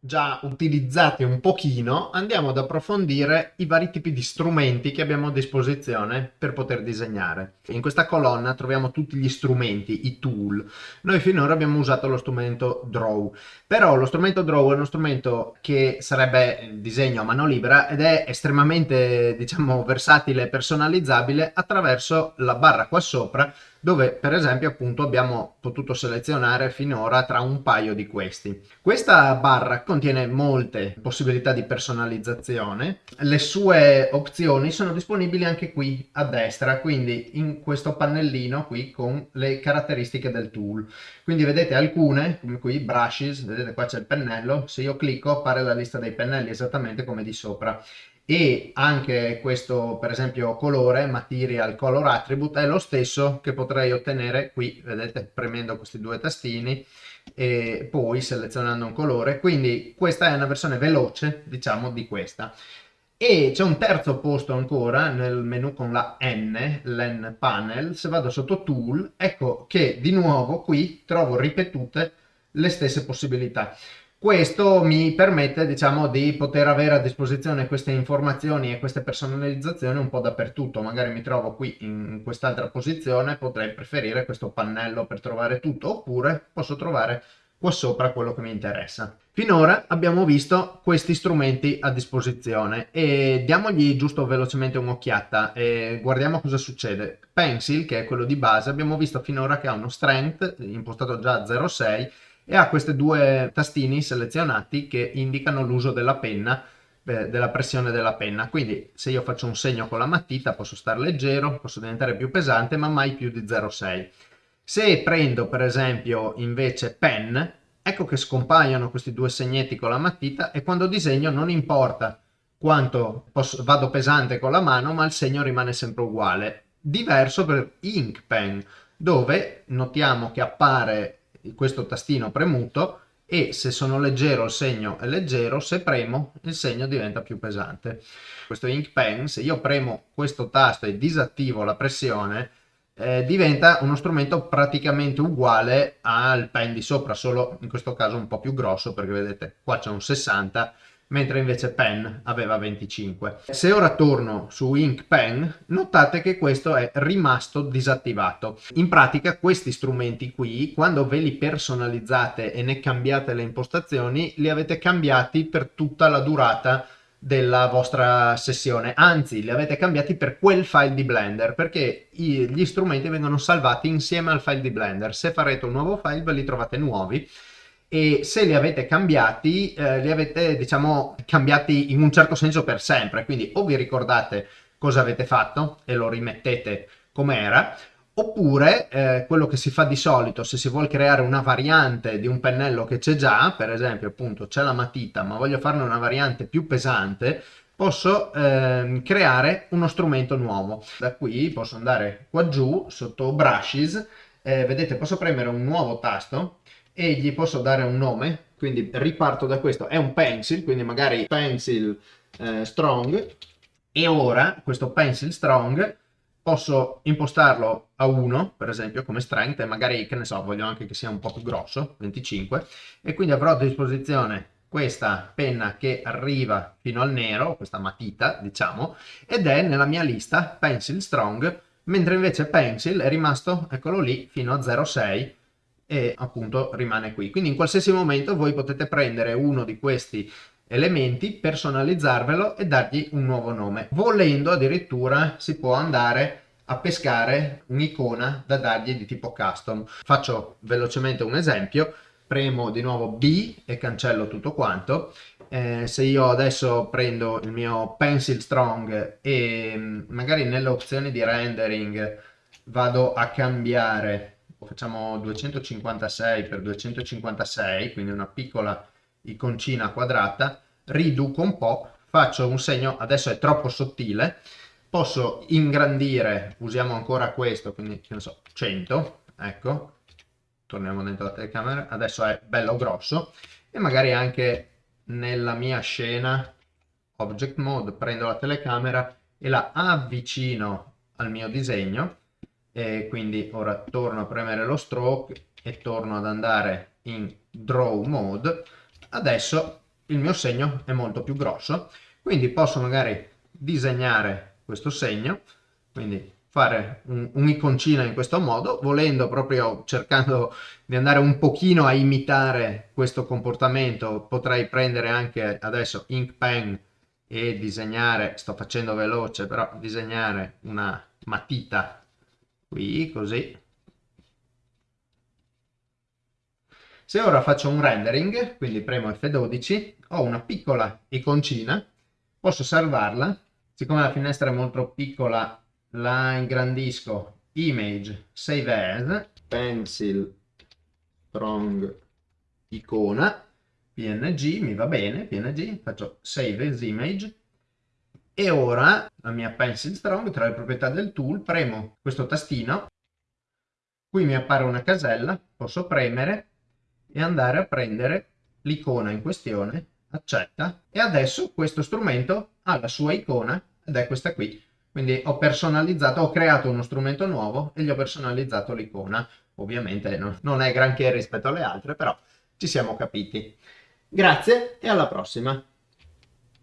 già utilizzati un pochino, andiamo ad approfondire i vari tipi di strumenti che abbiamo a disposizione per poter disegnare. In questa colonna troviamo tutti gli strumenti, i tool. Noi finora abbiamo usato lo strumento Draw, però lo strumento Draw è uno strumento che sarebbe disegno a mano libera ed è estremamente, diciamo, versatile e personalizzabile attraverso la barra qua sopra dove per esempio appunto abbiamo potuto selezionare finora tra un paio di questi. Questa barra contiene molte possibilità di personalizzazione, le sue opzioni sono disponibili anche qui a destra, quindi in questo pannellino qui con le caratteristiche del tool. Quindi vedete alcune, come qui brushes, vedete qua c'è il pennello, se io clicco appare la lista dei pennelli esattamente come di sopra e anche questo per esempio colore material color attribute è lo stesso che potrei ottenere qui vedete premendo questi due tastini e poi selezionando un colore. Quindi questa è una versione veloce diciamo di questa. E c'è un terzo posto ancora nel menu con la N, l'N panel, se vado sotto tool, ecco che di nuovo qui trovo ripetute le stesse possibilità. Questo mi permette, diciamo, di poter avere a disposizione queste informazioni e queste personalizzazioni un po' dappertutto. Magari mi trovo qui in quest'altra posizione, potrei preferire questo pannello per trovare tutto, oppure posso trovare qua sopra quello che mi interessa. Finora abbiamo visto questi strumenti a disposizione e diamogli giusto velocemente un'occhiata e guardiamo cosa succede. Pencil, che è quello di base, abbiamo visto finora che ha uno strength impostato già a 0,6 e ha questi due tastini selezionati che indicano l'uso della penna della pressione della penna. Quindi se io faccio un segno con la matita posso stare leggero posso diventare più pesante ma mai più di 0,6 se prendo per esempio invece pen ecco che scompaiono questi due segnetti con la matita e quando disegno non importa quanto posso, vado pesante con la mano ma il segno rimane sempre uguale. Diverso per ink pen dove notiamo che appare questo tastino premuto e se sono leggero il segno è leggero, se premo il segno diventa più pesante. Questo Ink Pen, se io premo questo tasto e disattivo la pressione, eh, diventa uno strumento praticamente uguale al pen di sopra, solo in questo caso un po' più grosso perché vedete qua c'è un 60 mentre invece Pen aveva 25. Se ora torno su Ink Pen, notate che questo è rimasto disattivato. In pratica questi strumenti qui, quando ve li personalizzate e ne cambiate le impostazioni, li avete cambiati per tutta la durata della vostra sessione, anzi li avete cambiati per quel file di Blender perché gli strumenti vengono salvati insieme al file di Blender. Se farete un nuovo file ve li trovate nuovi e se li avete cambiati, eh, li avete diciamo cambiati in un certo senso per sempre, quindi o vi ricordate cosa avete fatto e lo rimettete come era, oppure eh, quello che si fa di solito se si vuole creare una variante di un pennello che c'è già, per esempio appunto c'è la matita ma voglio farne una variante più pesante, posso eh, creare uno strumento nuovo. Da qui posso andare qua giù sotto brushes, eh, vedete posso premere un nuovo tasto e gli posso dare un nome, quindi riparto da questo, è un pencil, quindi magari pencil eh, strong, e ora questo pencil strong posso impostarlo a 1, per esempio, come strength, e magari, che ne so, voglio anche che sia un po' più grosso, 25, e quindi avrò a disposizione questa penna che arriva fino al nero, questa matita, diciamo, ed è nella mia lista pencil strong, mentre invece pencil è rimasto, eccolo lì, fino a 0,6, e appunto rimane qui. Quindi in qualsiasi momento voi potete prendere uno di questi elementi, personalizzarvelo e dargli un nuovo nome. Volendo addirittura si può andare a pescare un'icona da dargli di tipo custom. Faccio velocemente un esempio, premo di nuovo B e cancello tutto quanto. Eh, se io adesso prendo il mio pencil strong e mm, magari nelle opzioni di rendering vado a cambiare facciamo 256 per 256 quindi una piccola iconcina quadrata riduco un po' faccio un segno adesso è troppo sottile posso ingrandire usiamo ancora questo quindi che ne so 100 ecco torniamo dentro la telecamera adesso è bello grosso e magari anche nella mia scena object mode prendo la telecamera e la avvicino al mio disegno e quindi ora torno a premere lo stroke e torno ad andare in draw mode. Adesso il mio segno è molto più grosso, quindi posso magari disegnare questo segno, quindi fare un'iconcina in questo modo, volendo proprio cercando di andare un pochino a imitare questo comportamento, potrei prendere anche adesso ink pen e disegnare, sto facendo veloce, però disegnare una matita qui così. Se ora faccio un rendering, quindi premo F12, ho una piccola iconcina, posso salvarla, siccome la finestra è molto piccola la ingrandisco, image, save as, pencil, strong, icona, png, mi va bene, png, faccio save as image, e ora la mia pencil strong, tra le proprietà del tool, premo questo tastino, qui mi appare una casella, posso premere e andare a prendere l'icona in questione, accetta, e adesso questo strumento ha la sua icona, ed è questa qui, quindi ho personalizzato, ho creato uno strumento nuovo e gli ho personalizzato l'icona. Ovviamente non è granché rispetto alle altre, però ci siamo capiti. Grazie e alla prossima!